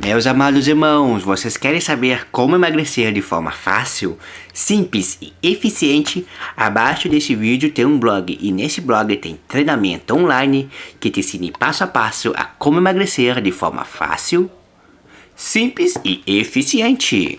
Meus amados irmãos, vocês querem saber como emagrecer de forma fácil, simples e eficiente? Abaixo desse vídeo tem um blog e nesse blog tem treinamento online que te ensina passo a passo a como emagrecer de forma fácil, simples e eficiente.